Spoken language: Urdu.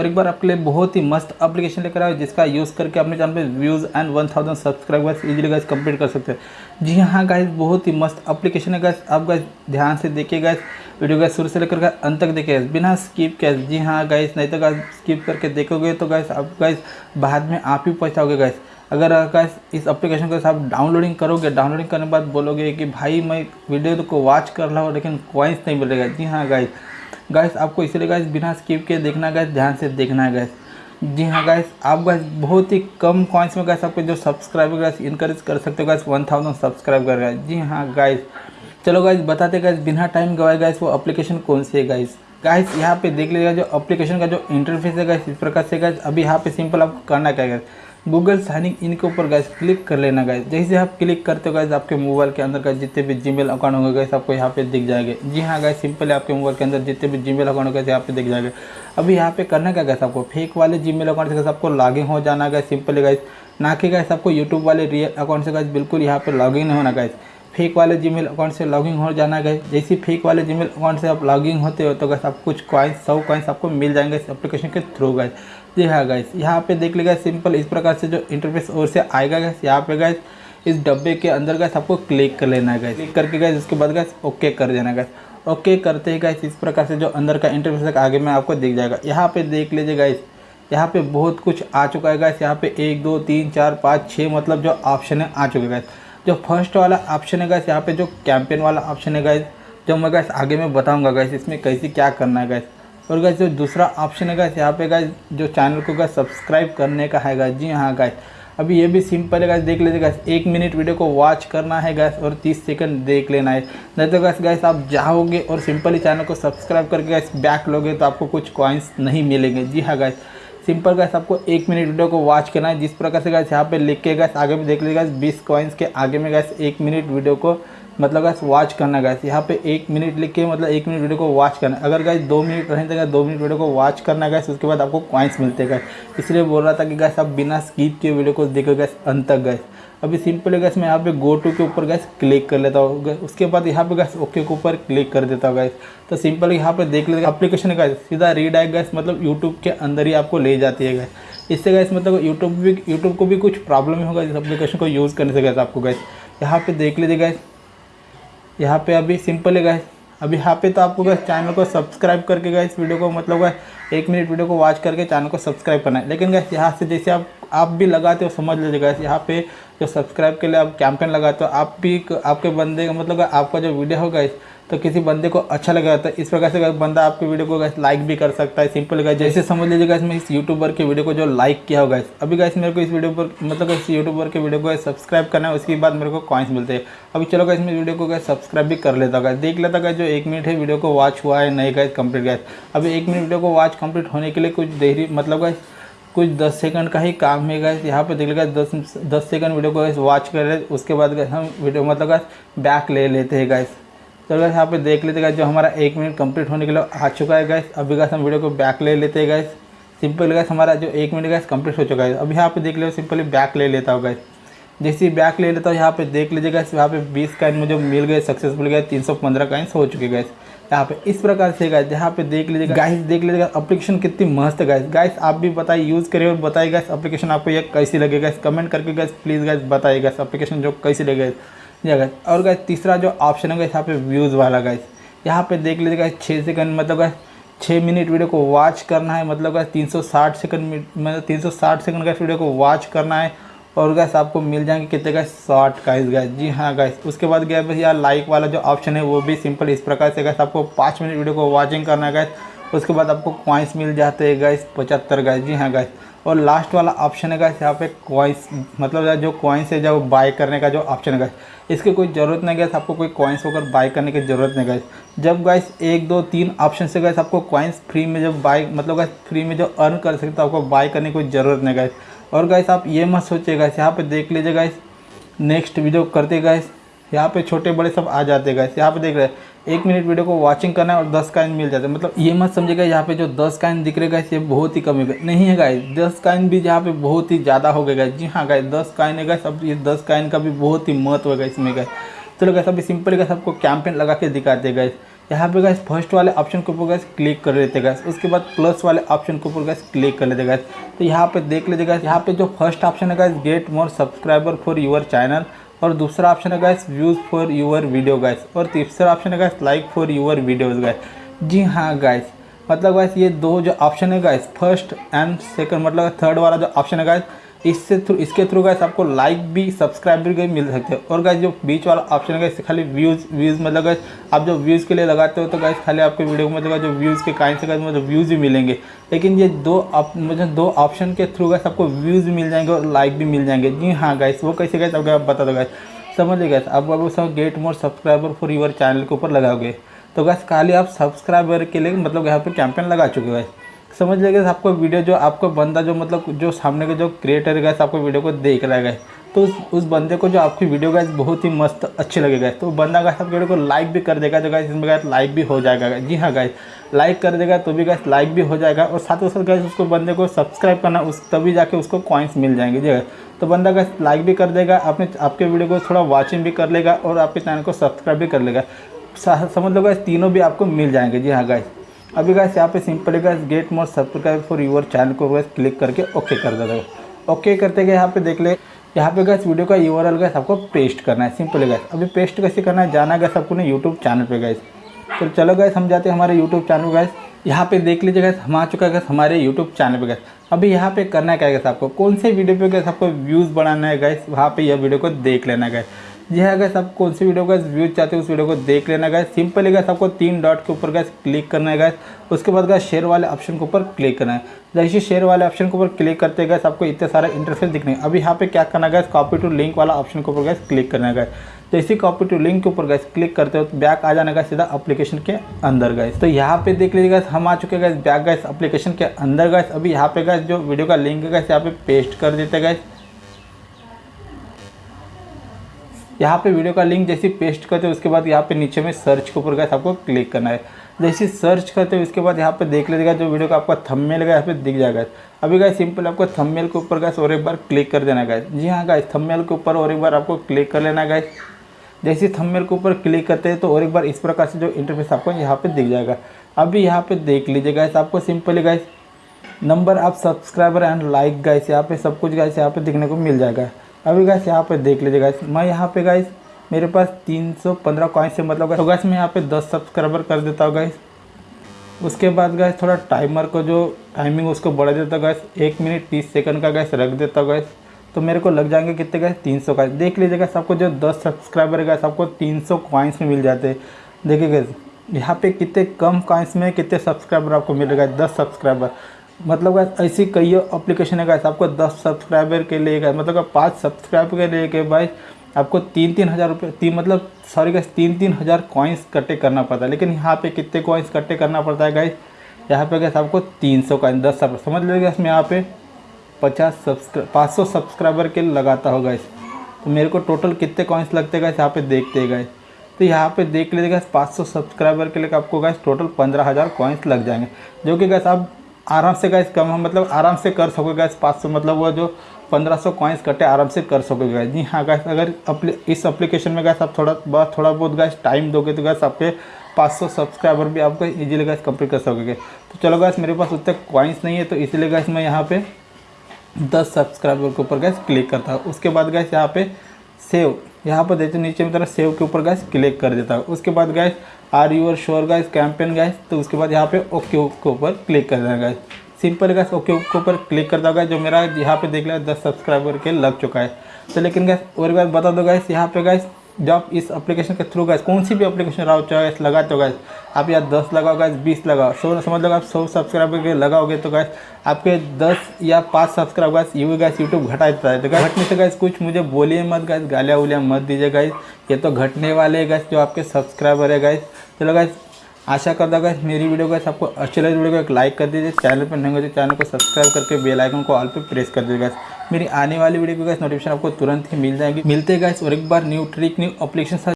اور ایک بار آپ کے لیے بہت ہی مست اپلیکیشن لے کر آئے جس کا یوز کر کے اپنے چینل پہ views and one thousand subscribers easily guys complete کر سکتے ہیں۔ جی ہاں گائز بہت ہی مست اپلیکیشن ہے گائز آپ گائز دھیان سے دیکھیے گائز ویڈیو گائز شروع سے لے کر گائز انت تک دیکھیے گائز بنا سکپ کے جی ہاں گائز نہیں تو گائز سکپ کر کے دیکھو گے تو گائز آپ گائز بعد میں آپ ہی پہنچاؤ گے گائز اگر گائز اس اپلیکیشن کو آپ ڈاؤن لوڈنگ کرو گے ڈاؤن لوڈنگ کرنے کے بعد بولو گے کہ بھائی میں ویڈیو کو واچ کر رہا ہوں لیکن کوائنس نہیں ملے گا۔ جی ہاں گائز گیس آپ کو اس لیے گیس بنا اسکپ کے دیکھنا گیس دھیان سے دیکھنا ہے گیس جی ہاں گیس آپ گیس بہت ہی کم کوائنس میں گیس آپ کو جو سبسکرائبر گیس انکریج کر سکتے ہو گیس ون تھاؤزنڈ سبسکرائب کر گیس جی ہاں گیس چلو گیس بتاتے گیس بنا ٹائم گوائے گیس وہ اپلیکیشن کون سی ہے گیس گیس یہاں پہ دیکھ لیجیے گا جو اپلیکیشن کا جو انٹرفیس ہے گیس اس پرکار سے گیس ابھی یہاں پہ سمپل آپ کو کرنا کیا گیس گوگل سائن ان کے اوپر گائز کلک کر لینا گائز جیسے آپ کلک کرتے ہو گائز آپ کے موبائل کے اندر گائز جتنے بھی جی میل اکاؤنٹ ہوں گے گائز آپ کو یہاں پہ دکھ جائے گا جی ہاں گائز سمپل ہے، آپ کے موبائل کے اندر جتنے بھی جی میل اکاؤنٹ ہوں گے یہاں پہ دکھ جائے گا ابھی یہاں پہ کرنا کیا گائز آپ کو? فیک والے جی میل اکاؤنٹ سے آپ کو لاگن ہو جانا گائز سمپل ہے گائز نہ کہ گائز آپ کو یوٹیوب والے ریئل اکاؤنٹ سے گائز بالکل یہاں پہ لاگ ان ہونا گائز فیک والے جی میل اکاؤنٹ سے لاگنگ ہو جانا گئے جیسے فیک والے جی میل اکاؤنٹ سے آپ لاگنگ ہوتے ہو تو گیس آپ کچھ کوائنس سو کوائنس آپ کو مل جائیں گے اس اپلیکیشن کے تھرو گئے جی ہاں گیس یہاں پہ دیکھ لے گا سمپل اس پرکار سے جو انٹرفیس اور سے آئے گا گیس یہاں پہ گیس اس ڈبے کے اندر گیس آپ کو کلک کر لینا ہے گیس کلک کر کے گیس اس کے بعد گیس اوکے کر دینا گیس اوکے کرتے ہی گیس اس پرکار سے جو اندر کا انٹرفیس ہے آگے میں آپ کو دیکھ جائے گا یہاں پہ دیکھ لیجیے گیس یہاں پہ بہت کچھ آ چکا ہے گیس یہاں پہ ایک دو تین چار پانچ چھ مطلب جو آپشن ہے آ چکے گیس جو فرسٹ والا آپشن ہے گیس یہاں پہ جو کیمپین والا آپشن ہے گیس جو میں گیس آگے میں بتاؤں گا گیس اس میں کیسے کیا کرنا ہے گیس اور گیس جو دوسرا آپشن ہے گیس یہاں پہ گیس جو چینل کو گیس سبسکرائب کرنے کا ہے گیس جی ہاں گیس ابھی یہ بھی سمپل ہے گیس دیکھ لیجیے گیس ایک منٹ ویڈیو کو واچ کرنا ہے گیس اور تیس سیکنڈ دیکھ لینا ہے. نہیں تو گیس گیس آپ جاؤ گے اور سمپلی چینل کو سبسکرائب کر کے گیس بیک لوگے تو آپ کو کچھ کوائنس نہیں ملیں گے. جی ہاں گیس سمپل گیس آپ کو ایک منٹ ویڈیو کو واچ کرنا ہے۔ جس پرکار سے گیس یہاں پہ لکھ کے گیس آگے بھی دیکھ لیے گیس بیس کوائنس کے آگے میں گیس ایک منٹ ویڈیو کو مطلب گیس واچ کرنا گیس یہاں پہ ایک منٹ لکھ کے مطلب ایک منٹ ویڈیو کو واچ کرنا اگر گیس دو منٹ رہیں تو گیس دو منٹ ویڈیو کو واچ کرنا گیس اس کے بعد آپ کو کوائنس ملتے گیس اس لیے بول رہا تھا کہ گیس آپ بنا اسکیپ کے ویڈیو کو دیکھو گیس ان تک گیس ابھی سمپل گیس میں یہاں پہ گو ٹو کے اوپر گیس کلک کر لیتا ہوں. اس کے بعد یہاں پہ گیس اوکے کے اوپر کلک کر دیتا ہوں گیس تو سمپل یہاں پہ دیکھ لیتے اپلیکیشن گیس سیدھا ریڈائریکٹ گیس مطلب یوٹیوب کے اندر ہی آپ کو لے جاتی ہے گیس اس سے گیس مطلب یوٹیوب بھی یوٹیوب کو بھی کچھ پرابلم ہوگا اس اپلیکیشن کو یوز کرنے سے گیس آپ کو گیس یہاں پہ دیکھ لیجیے گیس یہاں پہ ابھی سمپل ہے گائز ابھی یہاں پہ تو آپ کو گئے چینل کو سبسکرائب کر کے گئے اس ویڈیو کو مطلب گئے ایک منٹ ویڈیو کو واچ کر کے چینل کو سبسکرائب کرنا ہے. لیکن گئے یہاں سے جیسے آپ آپ بھی لگاتے ہو، سمجھ لیجیے گا یہاں پہ جو سبسکرائب کے لیے آپ کیمپین لگاتے ہو، آپ بھی آپ کے بندے کا مطلب آپ کا جو ویڈیو ہوگا تو کسی بندے کو اچھا لگا ہے اس وجہ سے بندہ آپ کی ویڈیو کو گیس لائک بھی کر سکتا ہے سمپل گیس جیسے سمجھ لیجیے گا اس میں اس یوٹیوبر کے ویڈیو کو جو لائک کیا ہوگا ابھی گیس میرے کو اس ویڈیو پر مطلب اس یوٹیوبر کے ویڈیو کو سبسکرائب کرنا ہے، اس کے بعد میرے کو کوائنس ملتے ہیں۔ ابھی چلو گا اس میں ویڈیو کو گیس سبسکرائب بھی کر لیتا ہوگا دیکھ لیتا گا جو ایک منٹ ہے ویڈیو کو واچ ہوا ہے نہیں گیس کمپلیٹ گیس ابھی ایک منٹ ویڈیو کو واچ کمپلیٹ ہونے کے لیے کچھ دہری مطلب گیس کچھ دس سیکنڈ کا ہی کام ہے گئے یہاں پہ دیکھ لے گا دس دس سیکنڈ ویڈیو کو واچ کر رہے، اس کے بعد گئے ہم ویڈیو مطلب گا بیک لے لیتے ہیں گائز تو گیس یہاں پہ دیکھ لیتے گا جو ہمارا ایک منٹ کمپلیٹ ہونے کے لیے آ چکا ہے گیس ابھی گیس ہم ویڈیو کو بیک لے لیتے ہیں گیس سمپل گیس ہمارا جو ایک منٹ گیس کمپلیٹ ہو چکا ہے۔ ابھی یہاں پہ دیکھ لے سمپلی بیک لے لیتا ہوں گیس جیسے بیک لے لیتا ہوں، یہاں پہ دیکھ لیجیے گیس یہاں پہ بیس کائن مجھے مل گئے سکسیزفل گئے تین سو پندرہ کائنس ہو چکے گیس یہاں پہ اس پرکار سے گائز یہاں پہ دیکھ لیجیے گا۔ گائز دیکھ لیجیے گا اپلیکیشن کتنی مست ہے گائز گائز آپ بھی بتائیے یوز کریے اور بتائیے گا اپلیکیشن آپ کو یہ کیسی لگے گا کمنٹ کر کے گائز پلیز گائز بتائیے گا اپلیکیشن جو کیسی لگے گا جی گائز اور گائز تیسرا جو آپشن ہے گائز یہاں پہ ویوز والا گائز یہاں پہ دیکھ لیجیے گا چھ سیکنڈ مطلب گائز چھ منٹ ویڈیو کو واچ کرنا ہے۔ مطلب کہ تین سو ساٹھ سیکنڈ مطلب تین سو ساٹھ سیکنڈ کا ویڈیو کو واچ کرنا ہے۔ اور گیس آپ کو مل جائیں گے کتنے گیس ساٹھ گیس گیس جی ہاں گیس اس کے بعد گیا یا لائک والا جو آپشن ہے وہ بھی سمپل اس پرکار سے گیس آپ کو پانچ منٹ ویڈیو کو واچنگ کرنا ہے گیس اس کے بعد آپ کو کوائنس مل جاتے ہیں گیس پچہتر گیس جی ہاں گیس اور لاسٹ والا آپشن ہے گیس یہاں پہ کوائنس مطلب جو کوائنس ہے جو بائی کرنے کا جو آپشن ہے گیس اس کی کوئی ضرورت نہیں گیس آپ کو کوئی کوائنس ہو کر بائی کرنے کی ضرورت نہیں گیس جب گیس ایک دو تین آپشن سے گیس آپ کو کوائنس فری میں جب بائی مطلب گیس فری میں جو ارن کر سکتے آپ کو بائی کرنے کی کوئی ضرورت نہیں گیس اور گائس آپ یہ مت سوچے گائس یہاں پہ دیکھ لیجیے گائس نیکسٹ ویڈیو کرتے گائس یہاں پہ چھوٹے بڑے سب آ جاتے گائس یہاں پہ دیکھ رہے ایک منٹ ویڈیو کو واچنگ کرنا ہے اور دس کائن مل جاتے مطلب یہ مت سمجھے گا یہاں پہ جو دس کائن دکھ رہے گائس یہ بہت ہی کم ہے نہیں ہے گائس دس کائن بھی یہاں پہ بہت ہی زیادہ ہو گئے گائس جی ہاں گائس دس کائن ہے گائس اب یہ دس کائن کا بھی بہت ہی مہتو ہے گا اس میں گائس چلو گائس ابھی سمپل گائس آپ کو کیمپین لگا کے دکھاتے گائس یہاں پہ گیس فرسٹ والے آپشن کے اوپر گیس کلک کر لیتے گیس اس کے بعد پلس والے آپشن کے اوپر گیس کلک کر لیتے گیس تو یہاں پہ دیکھ لیجیے گیس یہاں پہ جو فرسٹ آپشن ہے guys get more subscriber for your channel اور دوسرا آپشن ہے guys views for your video guys اور تیسرا آپشن ہے guys like for your videos guys جی ہاں گیس مطلب گیس یہ دو جو آپشن ہے گیس فرسٹ اینڈ سیکنڈ مطلب تھرڈ والا جو آپشن ہے گیس اس سے تھرو اس کے تھرو گیس آپ کو لائک بھی سبسکرائب بھی گئی مل سکتے ہیں۔ اور گیس جو بیچ والا آپشن ہے گیس خالی ویوز ویوز مطلب گیس آپ جو ویوز کے لیے لگاتے ہو تو گیس خالی آپ کے ویڈیو کو مطلب جو ویوز کے کائن سے گیس مطلب ویوز بھی ملیں گے۔ لیکن یہ دو آپ مجھے دو آپشن کے تھرو گیس آپ کو ویوز بھی مل جائیں گے اور لائک بھی مل جائیں گے۔ جی ہاں گیس وہ کیسے گیس آپ کو بتا دو گیس سمجھ لیں گیس آپ وہ سب get more subscriber for your channel کے اوپر لگاؤ گے۔ تو گیس خالی آپ سبسکرائبر کے لیے مطلب یہاں پہ کیمپین لگا چکے گیس سمجھ لیں گے آپ کو ویڈیو جو آپ کو بندہ جو مطلب جو سامنے کا جو کریٹر ہے آپ کو ویڈیو کو دیکھ رہا ہے تو اس بندے کو جو آپ کی ویڈیو گیس بہت ہی مست اچھی لگے گا تو بندہ گیس آپ ویڈیو کو لائک بھی کر دے گا، تو گیس اس میں گیس لائک بھی ہو جائے گا۔ جی ہاں گیس لائک کر دے گا تو بھی گیس لائک بھی ہو جائے گا۔ اور ساتھ ساتھ گیس اس کو بندے کو سبسکرائب کرنا، اس تبھی جا کے اس کو کوائنس مل جائیں گے۔ جی ہاں۔ تو بندہ گیس لائک بھی کر دے گا اپنے آپ کے ویڈیو کو تھوڑا واچنگ بھی کر لے گا اور آپ کے چینل کو سبسکرائب بھی کر لے گا۔ سمجھ لو گیس تینوں بھی آپ کو مل جائیں گے۔ جی ہاں گیس ابھی گیس یہاں پہ simply guys get more subscribe for your channel کو گیس کلک کر کے اوکے کر دیتا ہے اوکے کرتے گئے، یہاں پہ دیکھ لیں۔ یہاں پہ گیس ویڈیو کا یو آر ایل گیس آپ کو پیسٹ کرنا ہے۔ سمپلی گیس ابھی پیسٹ کیسے کرنا ہے؟ جانا گیس آپ کو نے یوٹیوب چینل پہ گیس تو چلو گیس ہم جاتے ہیں ہمارے یوٹیوب چینل گیس یہاں پہ دیکھ لیجیے گیس ہم آ چکا گیس ہمارے یوٹیوب چینل پہ گیس ابھی یہاں پہ کرنا کیا گیس آپ کو؟ کون سے ویڈیو پہ گیس آپ کو ویوز بڑھانا ہے گیس وہاں پہ یہ ویڈیو کو دیکھ لینا گیس جی ہاں گیس آپ کون سی ویڈیو گیس ویوز چاہتے ہیں اس ویڈیو کو دیکھ لینا گیس سمپل ہے گیس آپ کو تین ڈاٹ کے اوپر گیس کلک کرنا ہے گیس اس کے بعد گیس شیئر والے آپشن کے اوپر کلک کرنا ہے. جیسے شیئر والے آپشن کے اوپر کلک کرتے گیس آپ کو اتنے سارے انٹرفیس دکھنے اب یہاں پہ کیا کرنا ہے گیس کاپی ٹو لنک والا آپشن کے اوپر گیس کلک کرنا ہے گیس جیسے کاپی ٹو لنک کے اوپر گیس کلک کرتے ہو تو بیک آ جانا گیس سیدھا اپلیکیشن کے اندر گیس تو یہاں پہ دیکھ لیجیے گیس ہم آ چکے گیس بیک گیس اپلیکیشن کے اندر گیس ابھی یہاں پہ گیس جو ویڈیو کا لنک ہے گیس یہاں پہ پیسٹ کر دیتے گیس یہاں پہ ویڈیو کا لنک جیسے پیسٹ کرتے ہیں اس کے بعد یہاں پہ نیچے میں سرچ کے اوپر گئے آپ کو کلک کرنا ہے۔ جیسے سرچ کرتے ہیں اس کے بعد یہاں پہ دیکھ لیجیے گا جو ویڈیو کا آپ کا تھم میل گا یہاں پہ دکھ جائے گا۔ ابھی گئے سمپل آپ کو تھم میل کے اوپر گئے اور ایک بار کلک کر دینا گئے جی ہاں گائے تھم میل کے اوپر اور ایک بار آپ کو کلک کر لینا گئے جیسے تھم میل کے اوپر کلک کرتے ہیں تو اور ایک بار اس پرکار سے جو انٹرفیس آپ کو یہاں پہ دکھ جائے گا۔ ابھی یہاں پہ دیکھ لیجیے گا آپ کو سمپلی گائے نمبر آپ سبسکرائبر اینڈ لائک گائے یہاں پہ سب کچھ گائے یہاں پہ دیکھنے کو مل جائے گا۔ ابھی گیس یہاں پہ دیکھ لیجیے گیس میں یہاں پہ گیس میرے پاس تین سو پندرہ کوائن سے مطلب تو گیس میں یہاں پہ دس سبسکرائبر کر دیتا ہوں گیس اس کے بعد گیس تھوڑا ٹائمر کو جو ٹائمنگ اس کو بڑھا دیتا گیس ایک منٹ تیس سیکنڈ کا گیس رکھ دیتا گیس تو میرے کو لگ جائیں گے کتنے گیس تین سو گیس دیکھ لیجیے گا سب کو جو دس سبسکرائبر ہے گیس آپ کو تین سو کوائنس میں مل جاتے ہیں. دیکھیے گیس یہاں پہ کتنے کم کوائنس میں کتنے سبسکرائبر آپ کو ملے گا؟ دس سبسکرائبر مطلب کہ ایسی کئی اپلیکیشن ہے گیس آپ کو دس سبسکرائبر کے لیے گیس مطلب کہ پانچ سبسکرائبر کے لیے کہ بھائی آپ کو تین تین ہزار روپے، تین مطلب سوری گیس تین تین ہزار کوائنس کٹے کرنا پڑتا ہے۔ لیکن یہاں پہ کتنے کوائنس کٹے کرنا پڑتا ہے گیس یہاں پہ گیس آپ کو تین سو کوائنس دس سب سمجھ لیں گیس میں یہاں پہ پچاس سبسکرا پانچ سو سبسکرائبر کے لگاتا ہوگا اس تو میرے کو ٹوٹل کتنے کوائنس لگتے گئے یہاں پہ دیکھتے گئے تو یہاں پہ دیکھ لیجیے گا پانچ سو سبسکرائبر کے لیے آپ کو گیس ٹوٹل پندرہ ہزار کوائنس لگ جائیں گے۔ جو کہ گیس آپ آرام سے گیس کم مطلب آرام سے کر سکو گیس پانچ سو مطلب وہ جو پندرہ سو کوائنس کٹے آرام سے کر سکو گیس جی ہاں گیس اگر اس اپلیکیشن میں گیس آپ تھوڑا بہت تھوڑا بہت گیس ٹائم دو گے تو گیس آپ کے پانچ سو سبسکرائبر بھی آپ کو ایزیلی گیس کمپلیٹ کر سکو گے تو چلو گیس میرے پاس اتنے کوائنس نہیں ہے تو اسی لیے گیس میں یہاں پہ دس سبسکرائبر کے اوپر گیس کلک کرتا ہوں اس کے بعد گیس یہاں پہ سیو یہاں پر دیتے نیچے میں طرح سیو کے اوپر گیس کلک کر دیتا ہے اس کے بعد گیس آر یو اور شور گیس کیمپین گیس تو اس کے بعد یہاں پہ اوکے کے اوپر کلک کر دینا گیس سمپل گیس اوکے کے اوپر کلک کرتا ہوگا جو میرا یہاں پہ دیکھ لیا دس سبسکرائبر کے لگ چکا ہے۔ تو لیکن گیس اور گیس بتا دو گیس یہاں پہ گیس جب آپ اس اپلیکیشن کے تھرو گیس کون سی بھی اپلیکیشن راؤ چاہے گیس لگاتے ہو گیس آپ یا دس لگاؤ گیس بیس لگاؤ سو سمجھ لو آپ سو سبسکرائبر کے لگاؤ گے تو گیس آپ کے دس یا پانچ subscribe guys you guys YouTube گھٹاتا ہے تو گھٹنے سے گیس کچھ مجھے بولیے مت گیس گالیا ولیاں مت دیجیے گیس یہ تو گھٹنے والے گیس جو آپ کے سبسکرائبر ہے گیس چلو گیس آشا کرتا گا میری ویڈیو گیس آپ کو اچھی لگے ویڈیو کو ایک لائک کر دیجیے. چینل پہ نہیں ہوتی چینل کو سبسکرائب کر کے بیل آئکن کو آل پہ پریس کر دیجیے گا میری آنے والی ویڈیو کی گیس آپ کو ترنت ہی مل جائیں گی۔ ملتے گیس اور ایک بار نیو ٹرک نیو اپلیکیشن